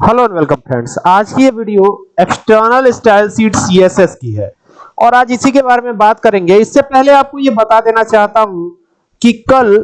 Hello and welcome friends आज की ये video external style sheet CSS की है। और आज इसी के बारे में बात करेंगे। इससे पहले आपको ये बता देना चाहता हूँ कि कल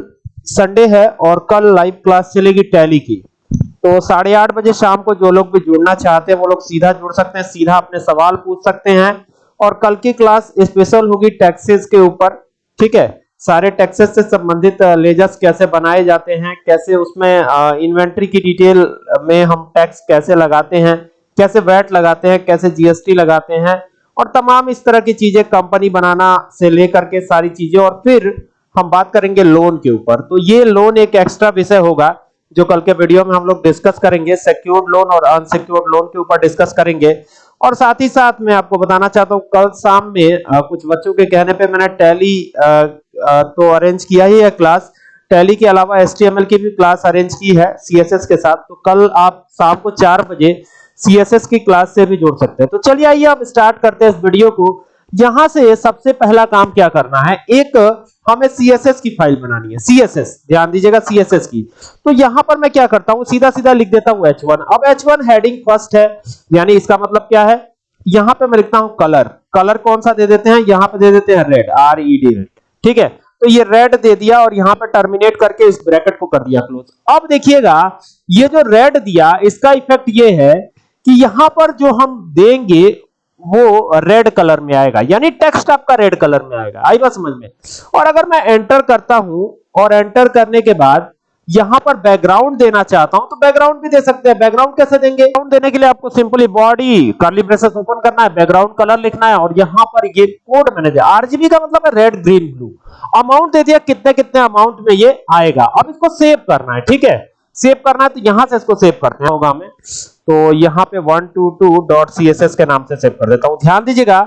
संडे है और कल लाइव क्लास चलेगी टैली की। तो साढ़े आठ बजे शाम को जो लोग भी जुड़ना चाहते हैं, वो लोग सीधा जुड़ सकते हैं, सीधा अपने सवाल पूछ सकते हैं। और कल की क्लास स्पेशल होगी टैक्सेस के ऊपर, ठीक है? सारे टैक्सेस से संबंधित लेजर्स कैसे बनाए जाते हैं, कैसे उसमें इन्वेंट्री की डिटेल में हम टैक्स कैसे लगाते हैं, कैसे वैट लगाते हैं, कैसे जीएसटी लगाते हैं, और तमाम इस तरह की चीज़ें कंपनी बनाना से लेकर के सारी चीज़ें, और फिर हम बात करेंगे लोन के ऊपर। तो ये लोन एक एक्स्ट्रा विषय होगा, जो कल के वीडियो में हम लोग डिस्कस करेंगे सिक्योर्ड लोन और अनसिक्योर्ड लोन के ऊपर डिस्कस करेंगे। और साथ ही साथ मैं आपको बताना चाहता हूँ, कल शाम में कुछ बच्चों के कहने पे मैंने टैली तो अरेंज किया ही है क्लास टैली के अलावा एचटीएमएल की भी क्लास अरेंज की है सीएसएस के साथ। तो कल आप शाम को चार बजे सीएसएस की क्लास से भी जोड़ सकते हैं। तो चलिए आइए आप स्टार्ट करते हैं इस वीडियो को। यहाँ से सबसे पहला काम क्या करना है? एक, हमें सीएसएस की फ़ाइल बनानी है। सीएसएस ध्यान दीजिएगा सीएसएस की। तो यहाँ पर मैं क्या करता हूँ? सीधा सीधा लिख देता हूँ H1 अब H1 हेडिंग फ़र्स्ट है। यानी इसका मतलब क्या है? यहाँ पे मैं लिखता हूँ कलर कलर कौन सा दे देते हैं? यहाँ पे दे देते हैं red R E D red ठीक है? तो ये रेड दे दिया और यहाँ पर टर्मिनेट करके इस ब्रैकेट को कर दिया क्लोज अब देखिएगा, ये जो रेड दिया, इसका इफ़ेक्ट ये है कि यहाँ पर जो हम देंगे, वो रेड कलर में आएगा। यानी टेक्स्ट आपका रेड कलर में आएगा। आई बात समझ में? और अगर मैं एंटर करता हूँ, और एंटर करने के बाद यहाँ पर बैकग्राउंड देना चाहता हूँ तो बैकग्राउंड भी दे सकते हैं। बैकग्राउंड कैसे देंगे? बैकग्राउंड देने के लिए आपको simply body curly braces open करना है बैकग्राउंड कलर लिखना है, और यहाँ पर ये कोड मैंने दिया। आरजीबी का मतलब है रेड ग्रीन ब्लू अमाउंट दे दिया, कितने कितने अमाउंट में ये आएगा। अब इसको सेव करना है, ठीक है? सेव करना है तो यहाँ से इसको सेव करते हैं, होगा हमें। तो यहाँ पे 122.css के नाम से सेव कर देता हूँ। ध्यान दीजिएगा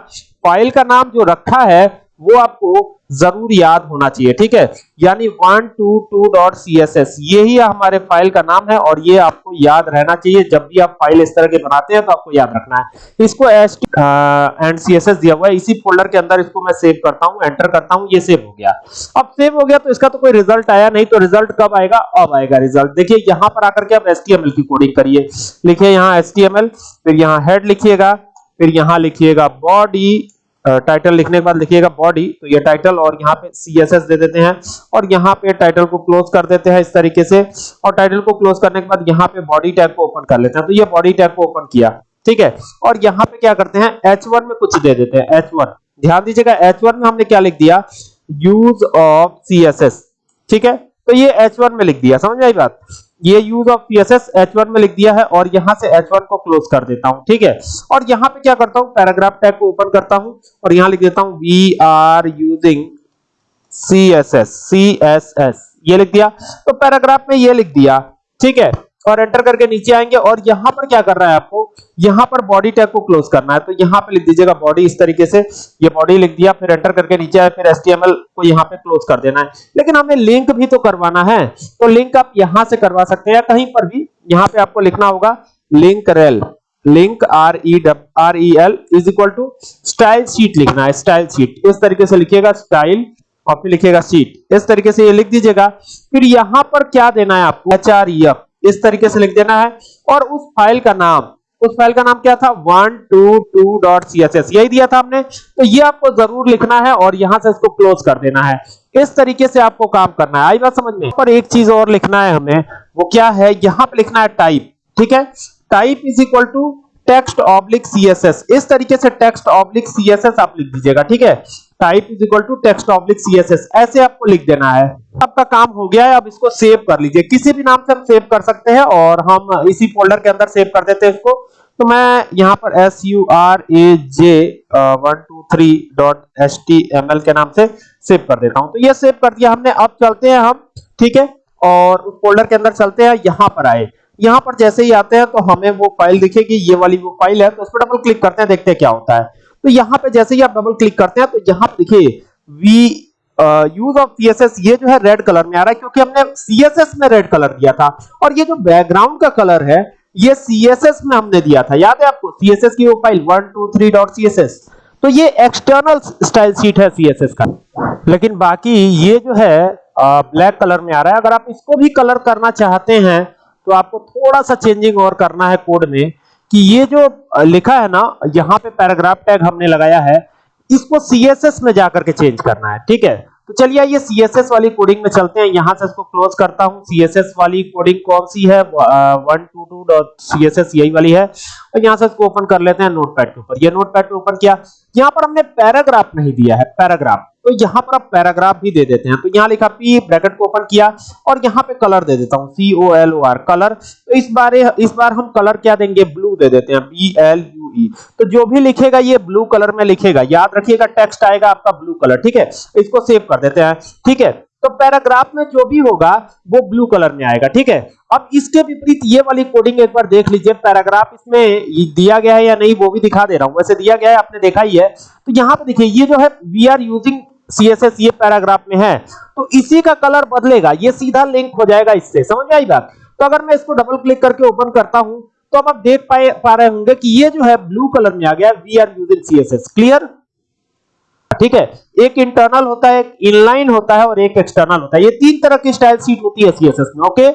फ़ाइल का नाम जो रखा है, वो आपको ज़रूर याद होना चाहिए, ठीक है? यानी 122.css यही हमारे फ़ाइल का नाम है और ये आपको याद रहना चाहिए। जब भी आप फ़ाइल इस तरह के बनाते हैं तो आपको याद रखना है। इसको एस एंड सीएसएस दिया हुआ है। इसी फोल्डर के अंदर इसको मैं सेव करता हूँ एंटर करता हूँ, ये सेव हो गया। अब सेव हो गया तो इसका तो कोई रिज़ल्ट आया नहीं तो रिज़ल्ट कब आएगा? अब आएगा रिज़ल्ट देखिए, यहाँ पर आकर के आप एचटीएमएल की कोडिंग करिए। लिखिए यहाँ एचटीएमएल फिर यहाँ हेड लिखिएगा, फिर यहाँ लिखिएगा बॉडी टाइटल लिखने के बाद लिखिएगा बॉडी तो ये टाइटल और यहाँ पे सीएसएस दे देते हैं और यहाँ पे टाइटल को क्लोज कर देते हैं इस तरीके से और टाइटल को क्लोज करने के बाद यहाँ पे बॉडी टैग को ओपन कर लेते हैं। तो ये बॉडी टैग को ओपन किया, ठीक है? और यहाँ पे क्या करते हैं? H1 में कुछ दे देते हैं H1 ध्यान दीजिएगा H1 में हमने क्या लिख दिया? यूज़ ऑफ़ सीएसएस ठीक है? तो ये H1 में लिख दिया, समझ आई बात? ये यूज़ ऑफ़ पीएसएस H1 में लिख दिया है और यहाँ से H1 को क्लोज कर देता हूँ, ठीक है? और यहाँ पे क्या करता हूँ? पैराग्राफ टैग को ओपन करता हूँ और यहाँ लिख देता हूँ we are using C S ये लिख दिया। तो पैराग्राफ में ये लिख दिया, ठीक है? और एंटर करके नीचे आएँगे और यहाँ पर क्या कर रहा है आपको? यहाँ पर बॉडी टैग को क्लोज करना है। तो यहाँ पे लिख दीजिएगा बॉडी इस तरीके से। ये बॉडी लिख दिया, फिर एंटर करके नीचे आए, फिर एचटीएमएल को यहाँ पे क्लोज कर देना है। लेकिन हमें लिंक भी तो करवाना है। तो लिंक आप यहाँ से करवा सकते हैं या कहीं पर भी, यहाँ पे आपको लिखना होगा link rel link R E R E L is equal to style sheet लिखना है स्टाइल शीट इस तरीके से लिखिएगा स्टाइल और फिर लिखिएगा शीट इस तरीके से ये लिख दीजिएगा। फिर यहाँ पर क्या देना है आपको? एच आर ई एफ़ इस तरीके से लिख देना है। और उस फ़ाइल का नाम, उस फ़ाइल का नाम क्या था? 122.css यही दिया था हमने तो ये आपको ज़रूर लिखना है और यहाँ से इसको क्लोज कर देना है। इस तरीके से आपको काम करना है। आई बात समझ में? पर एक चीज़ और लिखना है हमें, वो क्या है? यहाँ पे लिखना है टाइप ठीक है? Type is equal to text oblique CSS इस तरीके से टेक्स्ट ऑब्लिक सीएसएस आप लिख दीजिएगा, ठीक है? Type is equal to text oblique CSS ऐसे आपको लिख देना है। आपका काम हो गया है, अब इसको सेव कर लीजिए। किसी भी नाम से हम सेव कर सकते हैं और हम इसी फोल्डर के अंदर सेव कर देते हैं इसको। तो मैं यहाँ पर S U R A J one two three dot H T M L के नाम से सेव कर देता हूँ। तो ये सेव कर दिया हमने। अब चलते हैं हम, ठीक है? और उस फोल्डर के अंदर चलते हैं। यहाँ पर आए। यहाँ पर जैसे ही आते हैं तो हमें वो फ़ाइल दिखेगी ये वाली वो फ़ाइल है तो उस पर डबल क्लिक करते हैं, देखते हैं क्या होता है। तो यहाँ पे जैसे ही आप डबल क्लिक करते हैं तो यहाँ पे देखिए वी यूज़ ऑफ़ सीएसएस ये जो है रेड कलर में आ रहा है, क्योंकि हमने सीएसएस में रेड कलर दिया था। और ये जो बैकग्राउंड का कलर है, ये सीएसएस में हमने दिया था। याद है आपको? सीएसएस की वो फ़ाइल 123.css तो ये एक्सटर्नल स्टाइल शीट है सीएसएस का। लेकिन बाकी ये जो है ब्लैक कलर में आ रहा है। अगर आप इसको भी कलर करना चाहते हैं तो आपको थोड़ा सा चेंजिंग और करना है कोड में कि ये जो लिखा है ना, यहाँ पे पैराग्राफ टैग हमने लगाया है, इसको सीएसएस में जाकर के चेंज करना है, ठीक है? तो चलिए ये सीएसएस वाली कोडिंग में चलते हैं। यहाँ से इसको क्लोज करता हूँ। सीएसएस वाली कोडिंग कौन सी है? 122.css यही वाली है। और यहाँ से इसको ओपन कर लेते हैं नोटपैड के ऊपर। ये नोटपैड पे ओपन किया? यहाँ पर हमने पैराग्राफ नहीं दिया है। पैराग्राफ तो यहाँ पर आप पैराग्राफ भी दे देते हैं। तो यहाँ लिखा पी ब्रैकेट को ओपन किया। और यहाँ पे कलर दे देता हूँ। C O L O R colour तो इस बार इस बार हम कलर क्या देंगे? ब्लू दे देते हैं। बी एल ई तो जो भी लिखेगा, ये ब्लू कलर में लिखेगा। याद रखिएगा टेक्स्ट आएगा आपका ब्लू कलर ठीक है? इसको सेव कर देते हैं, ठीक है? तो पैराग्राफ में जो भी होगा, वो ब्लू कलर में आएगा, ठीक है? अब इसके विपरीत ये वाली कोडिंग एक बार देख लीजिए पैराग्राफ इसमें दिया गया है या नहीं, वो भी दिखा दे रहा हूँ। वैसे दिया गया है, आपने देखा ही है। तो यहाँ पे देखिए, ये जो है वी आर यूजिंग सीएसएस ये पैराग्राफ में है। तो इसी का कलर बदलेगा, ये सीधा लिंक हो जाएगा इससे, समझ आई बात? तो अगर मैं इसको डबल क्लिक करके ओपन करता हूँ तो अब आप देख पाए, पा रहे होंगे कि ये जो है ब्लू कलर में आ गया we are using CSS clear ठीक है? एक इंटरनल होता है, एक इनलाइन होता है और एक एक्सटर्नल होता है। ये तीन तरह की स्टाइल सीट होती है सीएसएस में ओके